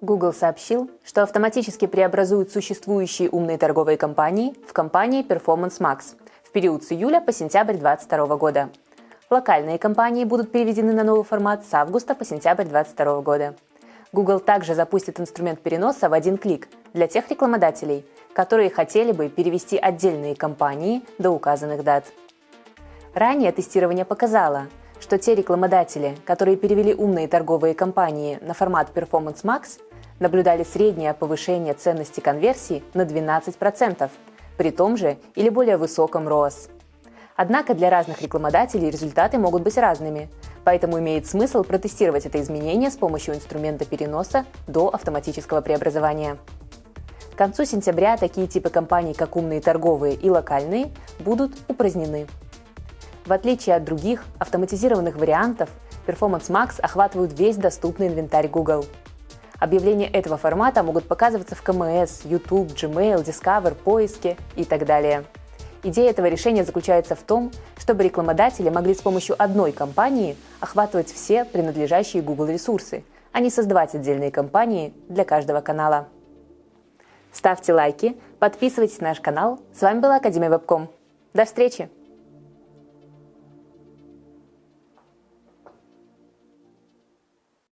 Google сообщил, что автоматически преобразует существующие умные торговые компании в компании Performance Max в период с июля по сентябрь 2022 года. Локальные компании будут переведены на новый формат с августа по сентябрь 2022 года. Google также запустит инструмент переноса в один клик для тех рекламодателей, которые хотели бы перевести отдельные компании до указанных дат. Ранее тестирование показало, что те рекламодатели, которые перевели умные торговые компании на формат Performance Max, наблюдали среднее повышение ценности конверсии на 12%, при том же или более высоком ROAS. Однако для разных рекламодателей результаты могут быть разными, поэтому имеет смысл протестировать это изменение с помощью инструмента переноса до автоматического преобразования. К концу сентября такие типы компаний, как умные торговые и локальные, будут упразднены. В отличие от других автоматизированных вариантов, Performance Max охватывают весь доступный инвентарь Google. Объявления этого формата могут показываться в КМС, YouTube, Gmail, Discover, поиске и так далее. Идея этого решения заключается в том, чтобы рекламодатели могли с помощью одной компании охватывать все принадлежащие Google ресурсы, а не создавать отдельные компании для каждого канала. Ставьте лайки, подписывайтесь на наш канал. С вами была Академия Вебком. До встречи!